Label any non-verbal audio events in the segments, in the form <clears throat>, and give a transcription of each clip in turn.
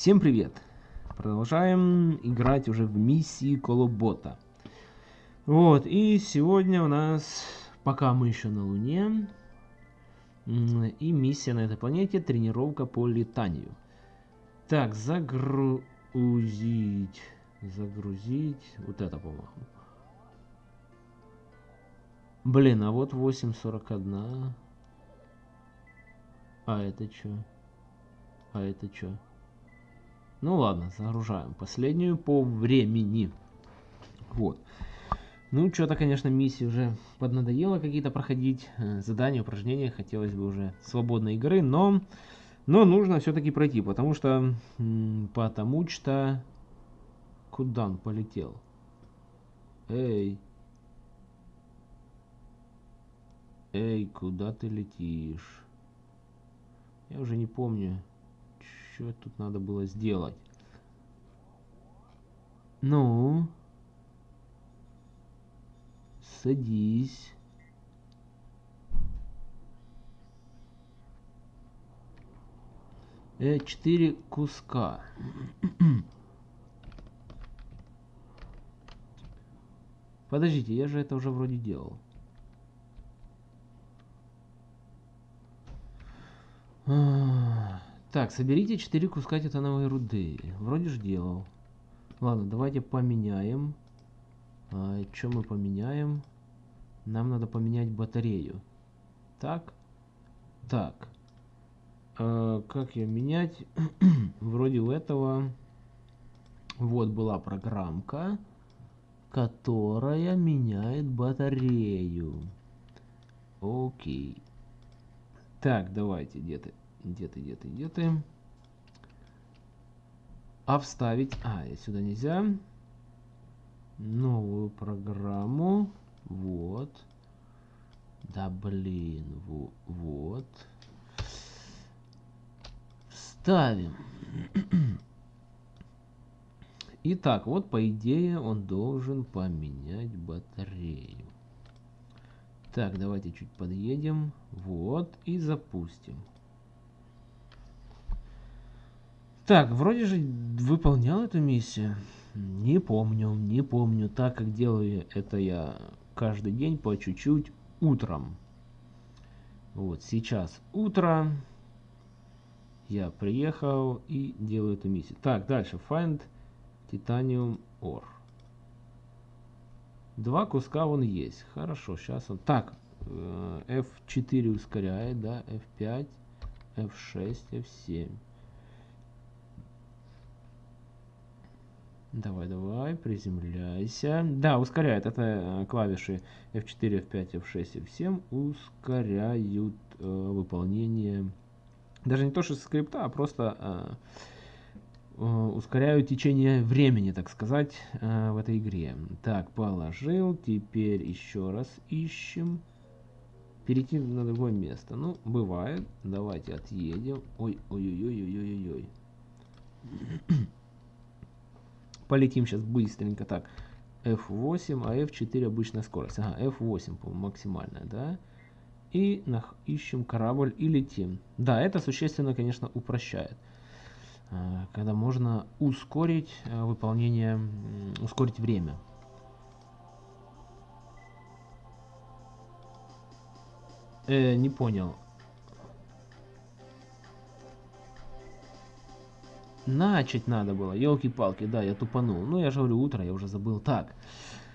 Всем привет! Продолжаем играть уже в миссии Колобота. Вот, и сегодня у нас, пока мы еще на Луне, и миссия на этой планете тренировка по летанию. Так, загрузить, загрузить, вот это, по-моему. Блин, а вот 8.41. А это что? А это что? Ну ладно, загружаем. Последнюю по времени. Вот. Ну, что-то, конечно, миссии уже поднадоело какие-то проходить. Э, задания, упражнения. Хотелось бы уже свободной игры, но... Но нужно все-таки пройти, потому что... Потому что... Куда он полетел? Эй. Эй, куда ты летишь? Я уже не помню. Что тут надо было сделать? Ну? Садись. Э, четыре куска. <clears throat> Подождите, я же это уже вроде делал. А так, соберите 4 куска титановой руды. Вроде же делал. Ладно, давайте поменяем. А, что мы поменяем? Нам надо поменять батарею. Так. Так. А, как ее менять? <clears throat> Вроде у этого... Вот была программка, которая меняет батарею. Окей. Так, давайте, где ты? Где ты, где ты, где ты? А вставить... А, сюда нельзя. Новую программу. Вот. Да блин, во, вот. Ставим. <clears throat> Итак, вот по идее он должен поменять батарею. Так, давайте чуть подъедем. Вот, и запустим. Так, вроде же выполнял эту миссию. Не помню, не помню, так как делаю это я каждый день по чуть-чуть утром. Вот, сейчас утро. Я приехал и делаю эту миссию. Так, дальше. Find Titanium Ore. Два куска вон есть. Хорошо, сейчас он... Так, F4 э, ускоряет, да, F5, F6, F7. Давай, давай, приземляйся. Да, ускоряет. Это э, клавиши F4, F5, F6, F7 ускоряют э, выполнение. Даже не то, что скрипта, а просто э, э, ускоряют течение времени, так сказать, э, в этой игре. Так, положил. Теперь еще раз ищем. Перейти на другое место. Ну, бывает. Давайте отъедем. Ой, ой-ой-ой-ой-ой-ой. Полетим сейчас быстренько. Так, F8, а F4 обычная скорость. Ага, F8, по максимальная, да? И ищем корабль и летим. Да, это существенно, конечно, упрощает. А, когда можно ускорить а, выполнение, ускорить время. Э, не понял. Начать надо было, елки-палки, да, я тупанул. Ну, я же говорю, утро, я уже забыл. Так,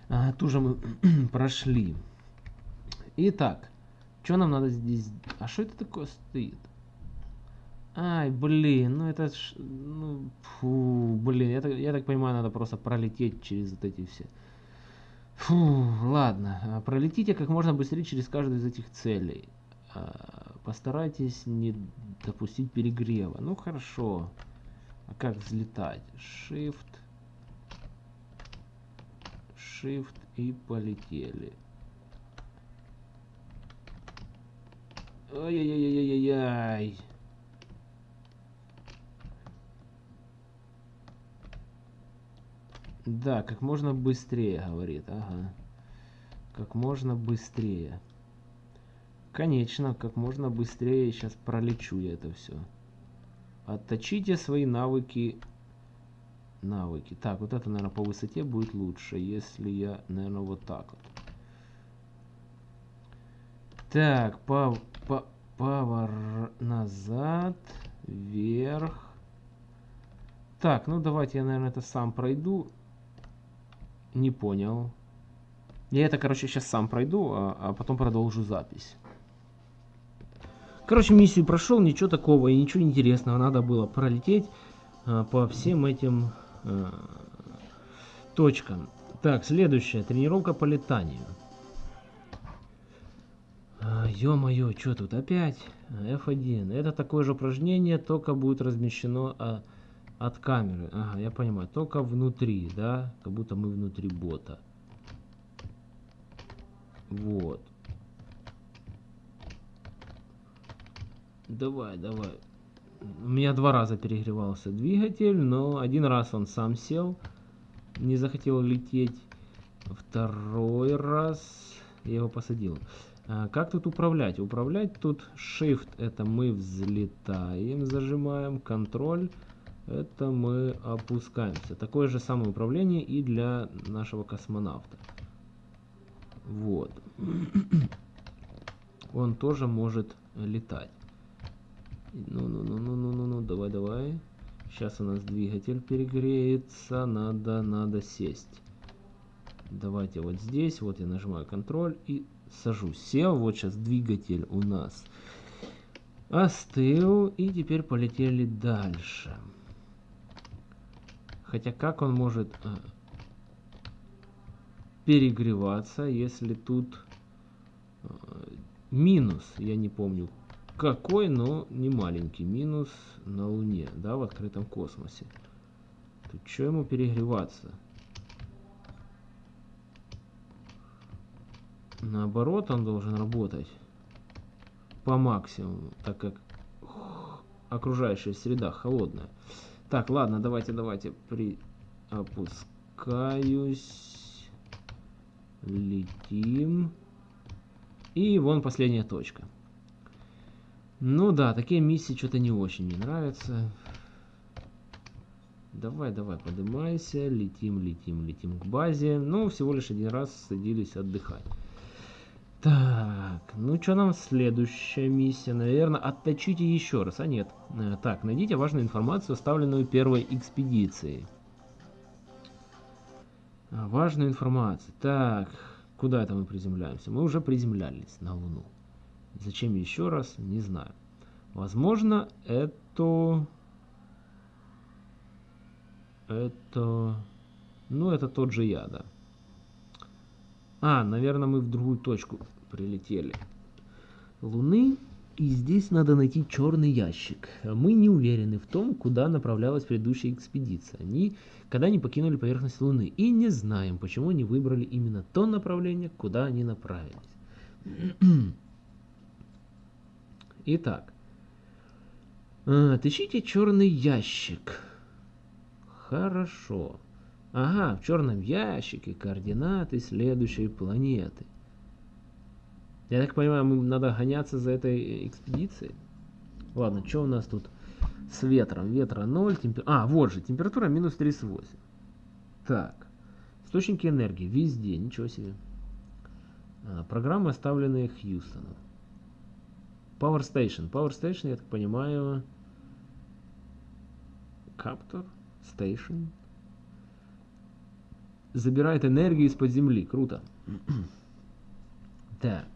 а, ту же мы <clears throat> прошли. Итак, что нам надо здесь... А что это такое стоит? Ай, блин, ну это ж... Ну, фу, блин, я, я так понимаю, надо просто пролететь через вот эти все... Фу, ладно, а, пролетите как можно быстрее через каждую из этих целей. А, постарайтесь не допустить перегрева. Ну, хорошо. Хорошо. А как взлетать? Shift. Shift и полетели. Ой-ой-ой-ой-ой-ой. Да, как можно быстрее, говорит. Ага. Как можно быстрее. Конечно, как можно быстрее сейчас пролечу я это все. Отточите свои навыки. Навыки. Так, вот это, наверное, по высоте будет лучше, если я, наверное, вот так вот. Так, по, по, повор назад, вверх. Так, ну давайте я, наверное, это сам пройду. Не понял. Я это, короче, сейчас сам пройду, а, а потом продолжу запись. Короче, миссию прошел, ничего такого и ничего интересного. Надо было пролететь а, по всем этим а, точкам. Так, следующая. Тренировка по летанию. А, Ё-моё, что тут опять? F1. Это такое же упражнение, только будет размещено а, от камеры. Ага, я понимаю. Только внутри, да? Как будто мы внутри бота. Вот. Давай, давай. У меня два раза перегревался двигатель, но один раз он сам сел, не захотел лететь. Второй раз я его посадил. А, как тут управлять? Управлять тут Shift это мы взлетаем, зажимаем, контроль это мы опускаемся. Такое же самое управление и для нашего космонавта. Вот. <clears throat> Он тоже может летать. Ну-ну-ну-ну-ну-ну, давай, давай. Сейчас у нас двигатель перегреется. Надо, надо сесть. Давайте вот здесь. Вот я нажимаю контроль и сажусь. Сел. Вот сейчас двигатель у нас остыл. И теперь полетели дальше. Хотя как он может э, перегреваться, если тут э, минус, я не помню какой, но не маленький минус на Луне, да, в открытом космосе. Тут что ему перегреваться? Наоборот, он должен работать по максимуму, так как окружающая среда холодная. Так, ладно, давайте, давайте при опускаюсь, летим. И вон последняя точка. Ну да, такие миссии что-то не очень мне нравятся. Давай, давай, поднимайся, летим, летим, летим к базе. Ну, всего лишь один раз садились отдыхать. Так, ну что нам следующая миссия? Наверное, отточите еще раз. А нет. Э, так, найдите важную информацию, оставленную первой экспедицией. А, важную информацию. Так, куда это мы приземляемся? Мы уже приземлялись на Луну. Зачем еще раз, не знаю. Возможно, это... Это... Ну, это тот же я, да. А, наверное, мы в другую точку прилетели. Луны. И здесь надо найти черный ящик. Мы не уверены в том, куда направлялась предыдущая экспедиция. Они когда не покинули поверхность Луны. И не знаем, почему они выбрали именно то направление, куда они направились. Итак, отыщите черный ящик. Хорошо. Ага, в черном ящике координаты следующей планеты. Я так понимаю, мы надо гоняться за этой экспедицией. Ладно, что у нас тут с ветром? Ветра 0, темпер... А, вот же, температура минус 38. Так, источники энергии везде, ничего себе. А, программы, оставленные Хьюстоном. Power Station. Power Station, я так понимаю... Каптор? Station? Забирает энергию из-под земли. Круто. <clears throat> так.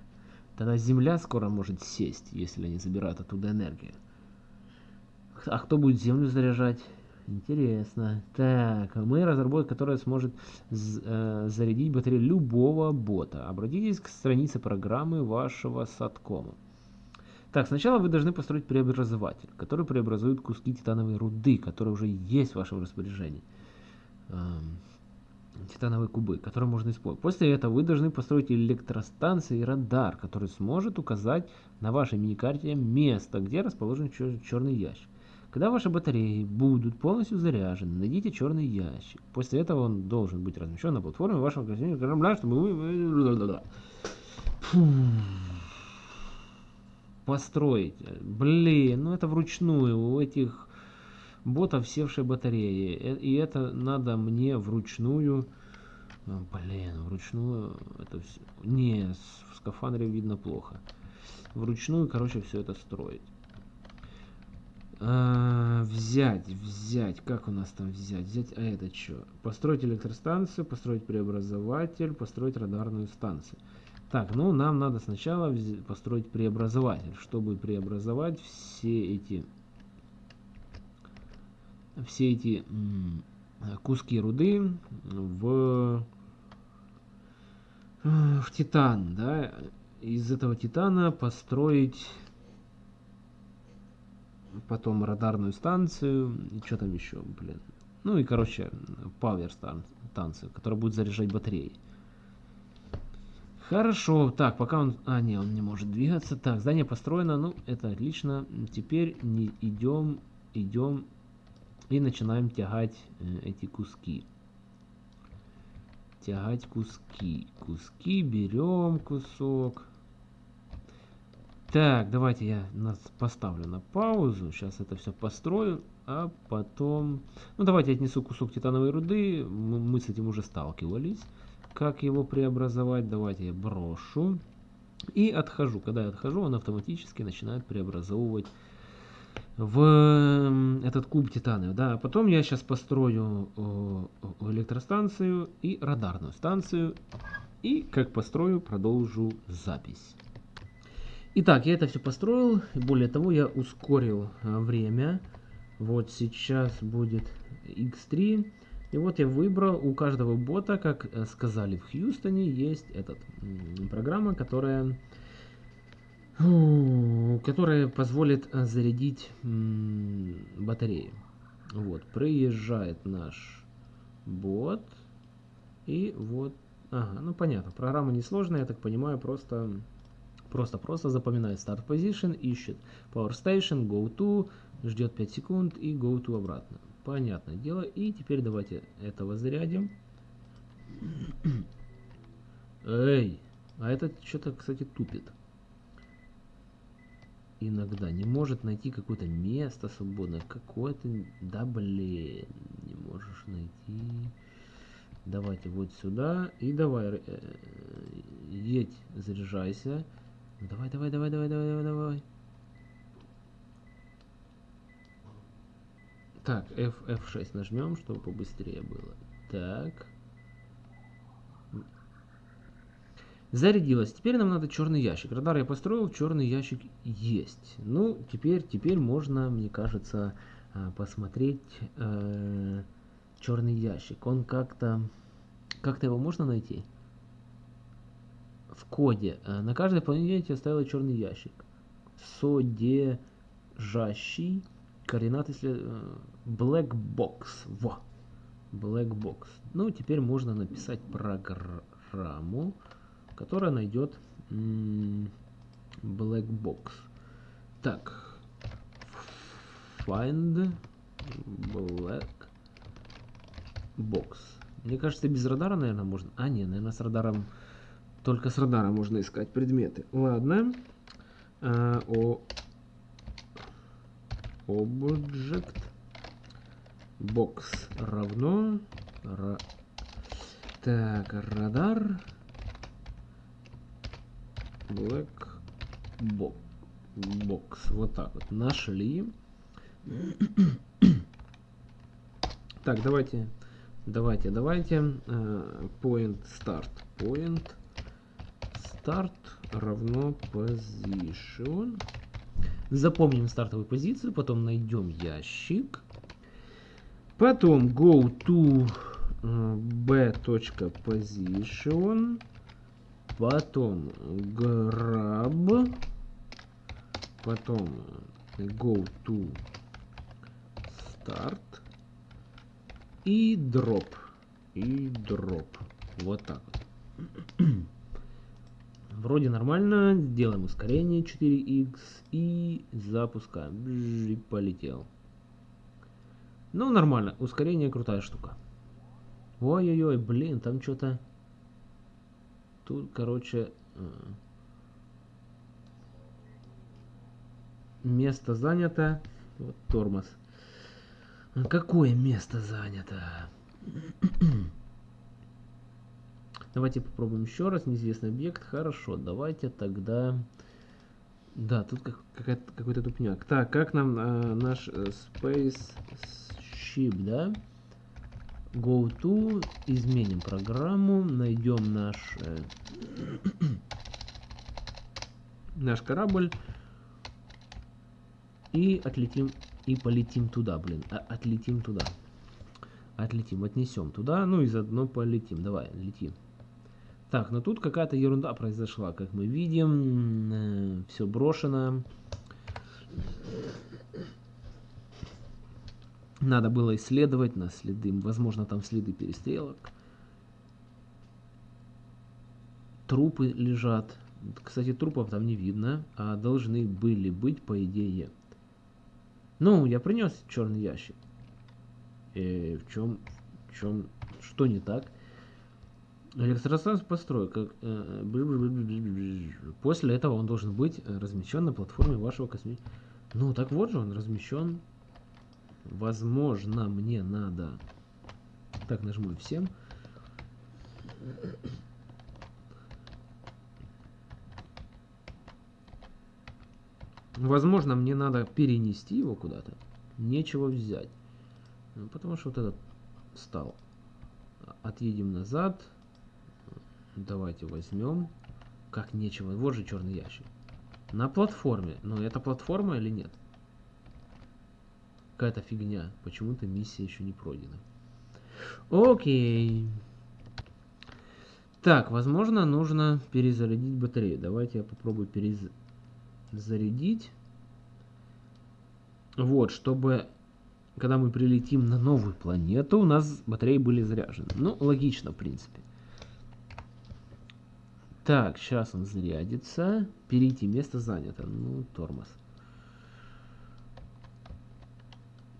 Тогда Земля скоро может сесть, если они забирают оттуда энергию. А кто будет Землю заряжать? Интересно. Так, мы разработка, которая сможет э, зарядить батарею любого бота. Обратитесь к странице программы вашего садкома. Так, сначала вы должны построить преобразователь, который преобразует куски титановой руды, которые уже есть в вашем распоряжении. Эм, титановые кубы, которые можно использовать. После этого вы должны построить электростанцию и радар, который сможет указать на вашей миникарте место, где расположен чер черный ящик. Когда ваши батареи будут полностью заряжены, найдите черный ящик. После этого он должен быть размещен на платформе вашего корабля, чтобы вы... Построить. Блин, ну это вручную. У этих бота в севшей батарее. Э, и это надо мне вручную... А, блин, вручную это все... Не, в скафандре видно плохо. Вручную, короче, все это строить. А, взять, взять, как у нас там взять? Взять, а это что? Построить электростанцию, построить преобразователь, построить радарную станцию. Так, ну нам надо сначала построить преобразователь, чтобы преобразовать все эти все эти куски руды в в титан, да, из этого титана построить потом радарную станцию, и что там еще, блин. Ну и, короче, пауэр станцию, которая будет заряжать батареи. Хорошо, так, пока он... А, не, он не может двигаться. Так, здание построено, ну, это отлично. Теперь не идем, идем и начинаем тягать э, эти куски. Тягать куски. Куски, берем кусок. Так, давайте я нас поставлю на паузу. Сейчас это все построю, а потом... Ну, давайте я отнесу кусок титановой руды. Мы с этим уже сталкивались. Как его преобразовать? Давайте я брошу. И отхожу. Когда я отхожу, он автоматически начинает преобразовывать в этот куб титана. Да, потом я сейчас построю электростанцию и радарную станцию. И как построю, продолжу запись. Итак, я это все построил. Более того, я ускорил а, время. Вот сейчас будет x3. И вот я выбрал у каждого бота, как э, сказали в Хьюстоне, есть этот программа, которая которая позволит э, зарядить батарею. Вот, приезжает наш бот. И вот, ага, ну понятно, программа несложная, я так понимаю, просто Просто-просто запоминает Start Position, ищет Power Station, Go To, ждет 5 секунд и Go To обратно. Понятное дело. И теперь давайте этого зарядим. Эй, а этот что-то, кстати, тупит. Иногда не может найти какое-то место свободное. Какое-то... Да блин, не можешь найти. Давайте вот сюда. И давай, э, едь, заряжайся. Давай, давай, давай, давай, давай, давай, давай. Так, F, F6 нажмем, чтобы побыстрее было. Так. Зарядилось. Теперь нам надо черный ящик. Радар я построил, черный ящик есть. Ну, теперь, теперь можно, мне кажется, а, посмотреть э, черный ящик. Он как-то... Как-то его можно найти? в коде. Э, на каждой планете оставила черный ящик. Содержащий координаты след... Э, black box. Во. Black box. Ну, теперь можно написать программу, которая найдет black box. Так. Find black box. Мне кажется, без радара, наверное, можно. А, не, наверное, с радаром только с радара можно искать предметы. Ладно. А, о... Object box равно ра... так радар. Black box box вот так вот. Нашли. <coughs> Так давайте давайте давайте. Uh, point start. Point start равно position. Запомним стартовую позицию, потом найдем ящик. Потом go to b.position. Потом grab. Потом go to start. И drop. И drop. Вот так вот. <clears throat> Вроде нормально. Делаем ускорение 4х и запускаем. И полетел. Ну, нормально. Ускорение крутая штука. Ой-ой-ой, блин, там что-то... Тут, короче... Э, место занято. Вот тормоз. Какое место занято? <clears throat> Давайте попробуем еще раз. Неизвестный объект. Хорошо, давайте тогда... Да, тут как, какой-то тупняк. Так, как нам э, наш э, Space Ship, да? Go to, изменим программу, найдем наш э, <clears throat> наш корабль и отлетим и полетим туда, блин, а, отлетим туда, отлетим, отнесем туда, ну и заодно полетим, давай, летим. Так, но тут какая-то ерунда произошла, как мы видим, э, все брошено. Надо было исследовать на следы, возможно, там следы перестрелок. Трупы лежат. Кстати, трупов там не видно, а должны были быть, по идее. Ну, я принес черный ящик. И э, в чем, в чем, что не так? Электростанцию построй. Как, э, после этого он должен быть размещен на платформе вашего космического... Ну, так вот же он размещен Возможно, мне надо... Так, нажму всем. Возможно, мне надо перенести его куда-то. Нечего взять. Ну, потому что вот этот стал. Отъедем назад. Давайте возьмем. Как нечего. Вот же черный ящик. На платформе. Но это платформа или нет? Какая-то фигня. Почему-то миссия еще не пройдена. Окей. Так, возможно, нужно перезарядить батарею. Давайте я попробую перезарядить. Вот, чтобы, когда мы прилетим на новую планету, у нас батареи были заряжены. Ну, логично, в принципе. Так, сейчас он зарядится. Перейти, место занято. Ну, тормоз.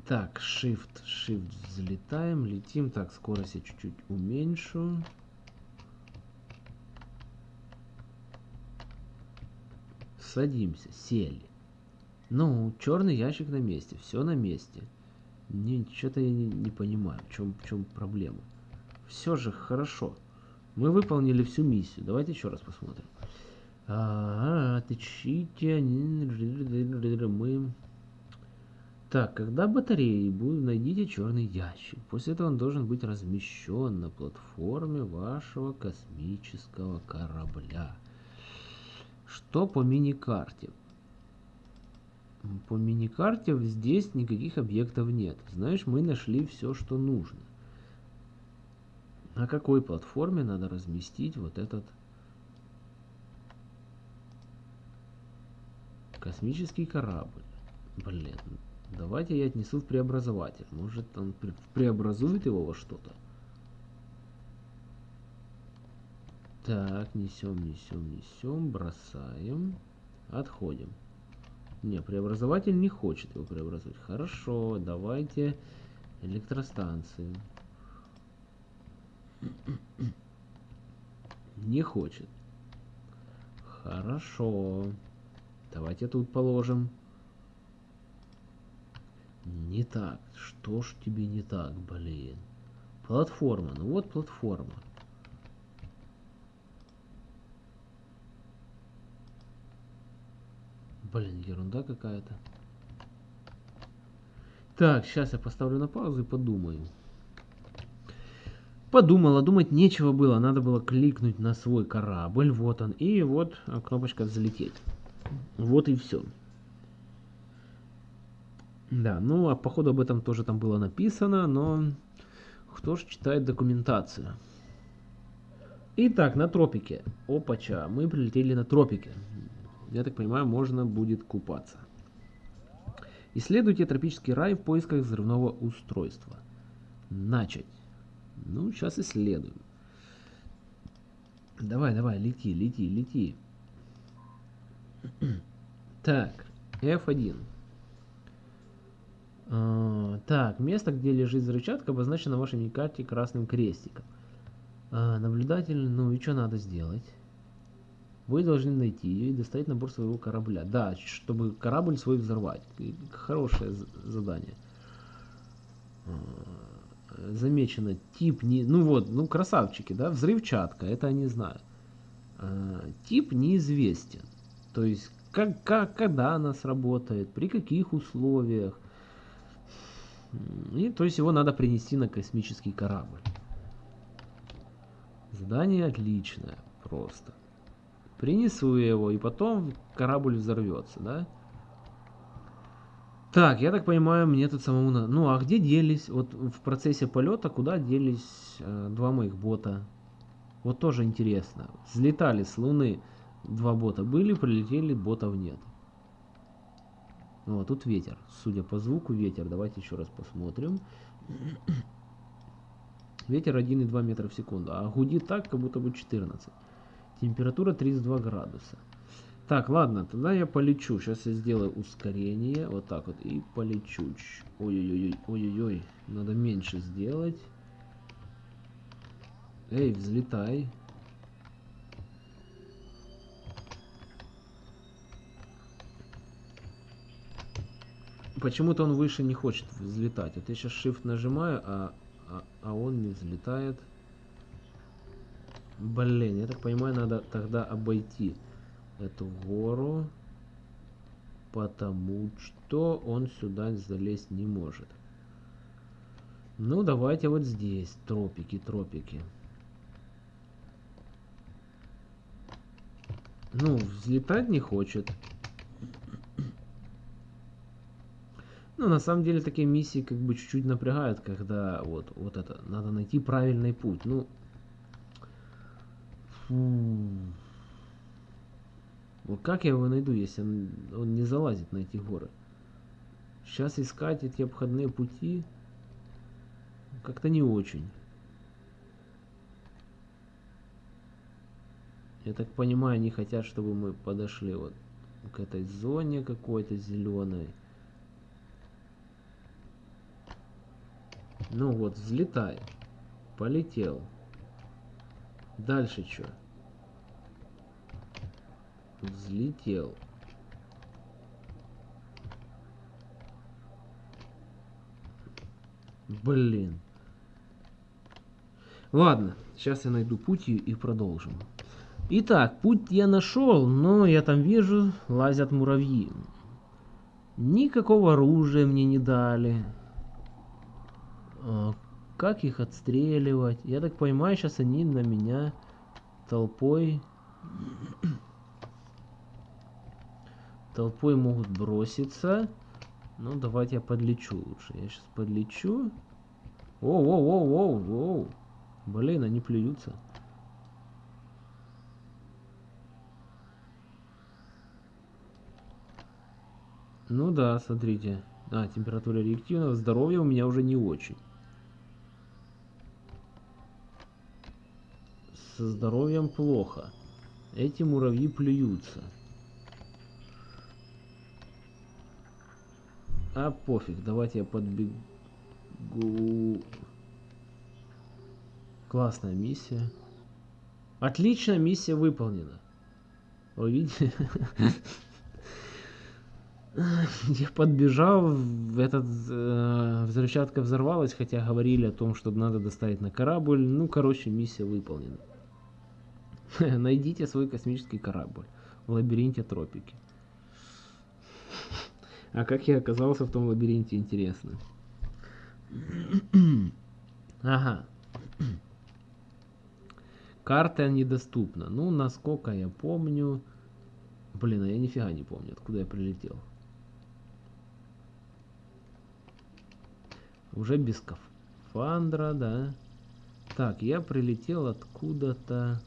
Так, Shift, Shift взлетаем, летим. Так, скорость я чуть-чуть уменьшу. Садимся, сели. Ну, черный ящик на месте, все на месте. Не, что-то я не, не понимаю, в чем, в чем проблема. Все же хорошо. Мы выполнили всю миссию. Давайте еще раз посмотрим. А. Мы так, когда батареи будут, найдите черный ящик. После этого он должен быть размещен на платформе вашего космического корабля. Что по мини-карте? По мини-карте здесь никаких объектов нет. Знаешь, мы нашли все, что нужно. На какой платформе надо разместить вот этот космический корабль? Блин, Давайте я отнесу в преобразователь. Может он преобразует его во что-то. Так, несем, несем, несем, бросаем, отходим. Не, преобразователь не хочет его преобразовать. Хорошо, давайте электростанцию. Не хочет. Хорошо. Давайте тут положим. Не так. Что ж тебе не так, блин? Платформа. Ну вот платформа. Блин, ерунда какая-то. Так, сейчас я поставлю на паузу и подумаю. Подумала, думать нечего было. Надо было кликнуть на свой корабль. Вот он. И вот кнопочка «Взлететь». Вот и все. Да, ну а походу об этом тоже там было написано, но кто ж читает документацию? Итак, на тропике. Опача, мы прилетели на тропике. Я так понимаю, можно будет купаться. Исследуйте тропический рай в поисках взрывного устройства. Начать. Ну, сейчас исследуем. Давай, давай, лети, лети, лети. <clears throat> Так, F1. А, так, место, где лежит взрывчатка, обозначено на вашей карте красным крестиком. А, наблюдатель, ну и что надо сделать? Вы должны найти ее и достать набор своего корабля. Да, чтобы корабль свой взорвать. Хорошее задание. Замечено тип не... Ну вот, ну красавчики, да, взрывчатка, это они знают. А, тип неизвестен. То есть, как, как, когда она сработает, при каких условиях. И то есть его надо принести на космический корабль. Задание отличное просто. Принесу его, и потом корабль взорвется, да? Так, я так понимаю, мне тут самому надо... Ну, а где делись? Вот в процессе полета куда делись э, два моих бота? Вот тоже интересно. Взлетали с Луны два бота были, прилетели, ботов нет. Вот, тут ветер. Судя по звуку, ветер. Давайте еще раз посмотрим. <clears throat> Ветер 1,2 метра в секунду. А гудит так, как будто бы 14. Температура 32 градуса. Так, ладно, тогда я полечу. Сейчас я сделаю ускорение. Вот так вот. И полечу. Ой-ой-ой, ой-ой-ой. Надо меньше сделать. Эй, взлетай. Почему-то он выше не хочет взлетать. Вот я сейчас shift нажимаю, а, а, а он не взлетает. Блин, я так понимаю, надо тогда обойти эту гору, потому что он сюда залезть не может. Ну, давайте вот здесь, тропики, тропики. Ну, взлетать не хочет. Ну, на самом деле, такие миссии как бы чуть-чуть напрягают, когда вот, вот это, надо найти правильный путь. Ну, фу. Вот как я его найду, если он, он не залазит на эти горы? Сейчас искать эти обходные пути как-то не очень. Я так понимаю, они хотят, чтобы мы подошли вот к этой зоне какой-то зеленой. Ну вот, взлетай. Полетел. Дальше что? Взлетел. Блин. Ладно, сейчас я найду путь и продолжим. Итак, путь я нашел, но я там вижу, лазят муравьи. Никакого оружия мне не дали. А, как их отстреливать? Я так понимаю, сейчас они на меня толпой толпой могут броситься. Ну, давайте я подлечу лучше. Я сейчас подлечу. Оу, оу, оу, оу, оу. Блин, они плюются. Ну да, смотрите. А, температура реактивного. Здоровье у меня уже не очень. Со здоровьем плохо. Эти муравьи плюются. А пофиг, давайте я подбегу. Классная миссия. Отлично, миссия выполнена. Вы видите? <laughs> Я подбежал, этот э, взрывчатка взорвалась, хотя говорили о том, что надо доставить на корабль. Ну, короче, миссия выполнена. <laughs> Найдите свой космический корабль в лабиринте тропики. А как я оказался в том лабиринте, интересно. Ага. Карта недоступна. Ну, насколько я помню... Блин, а я нифига не помню, откуда я прилетел. Уже без скафандра, да. Так, я прилетел откуда-то...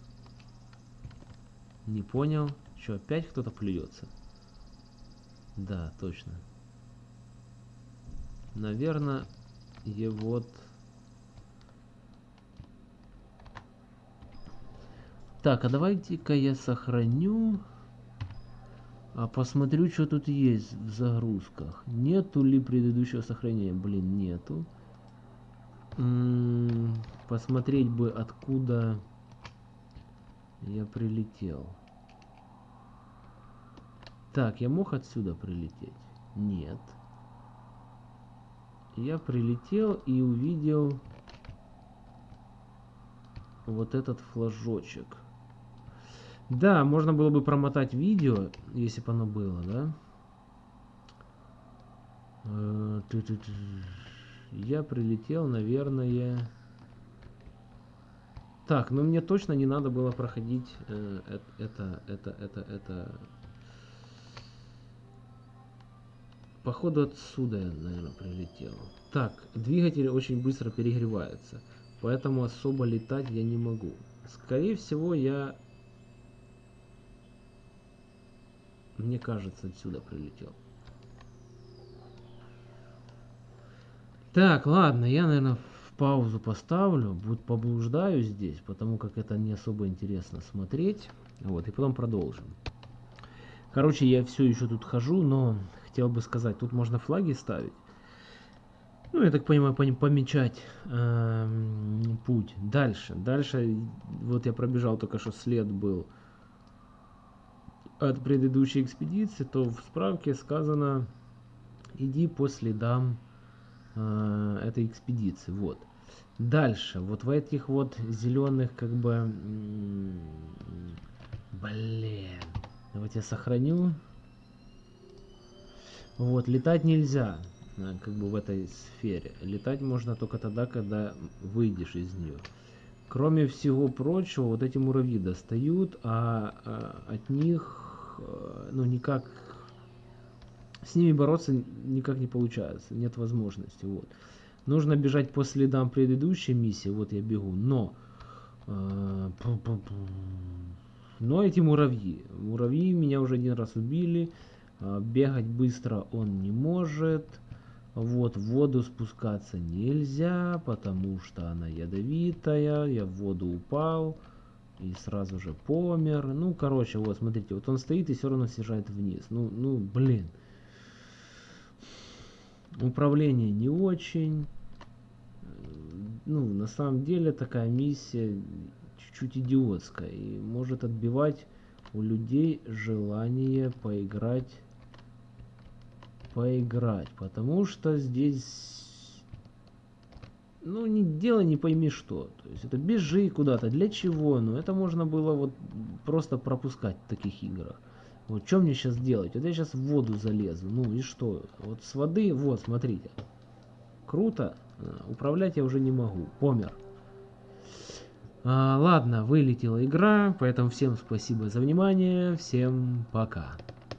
Не понял. Что, опять кто-то плюется? Да, точно. Наверное, и вот... Так, а давайте-ка я сохраню. А посмотрю, что тут есть в загрузках. Нету ли предыдущего сохранения? Блин, нету. М -м посмотреть бы, откуда я прилетел. Так, я мог отсюда прилететь? Нет. Я прилетел и увидел вот этот флажочек. Да, можно было бы промотать видео, если бы оно было, да? Э, Я прилетел, наверное... Так, ну мне точно не надо было проходить э, это, это, это, это... Походу отсюда я, наверное, прилетел. Так, двигатель очень быстро перегревается, поэтому особо летать я не могу. Скорее всего, я... Мне кажется, отсюда прилетел. Так, ладно, я, наверное, паузу поставлю, будет поблуждаю здесь, потому как это не особо интересно смотреть. Вот, и потом продолжим. Короче, я все еще тут хожу, но хотел бы сказать, тут можно флаги ставить. Ну, я так понимаю, помечать э, путь. Дальше. Дальше, вот я пробежал только что след был от предыдущей экспедиции, то в справке сказано, иди по следам э, этой экспедиции. Вот. Дальше, вот в этих вот зеленых, как бы, блин, давайте я сохраню. Вот, летать нельзя, э, как бы в этой сфере. Летать можно только тогда, когда выйдешь из нее. Кроме всего прочего, вот эти муравьи достают, а, а от них, э, ну, никак, с ними бороться никак не получается, нет возможности, вот. Нужно бежать по следам предыдущей миссии. Вот я бегу. Но... Э, но эти муравьи. Муравьи меня уже один раз убили. Э, бегать быстро он не может. Вот, в воду спускаться нельзя, потому что она ядовитая. Я в воду упал и сразу же помер. Ну, короче, вот, смотрите, вот он стоит и все равно съезжает вниз. Ну, ну, блин. Управление не очень. Ну, на самом деле такая миссия чуть-чуть идиотская и может отбивать у людей желание поиграть поиграть, потому что здесь ну не дело не пойми что, то есть это бежи куда-то, для чего, ну это можно было вот просто пропускать в таких играх. Вот что мне сейчас делать? Вот я сейчас в воду залезу. Ну и что? Вот с воды, вот, смотрите. Круто. А, управлять я уже не могу. Помер. А, ладно, вылетела игра, поэтому всем спасибо за внимание. Всем пока.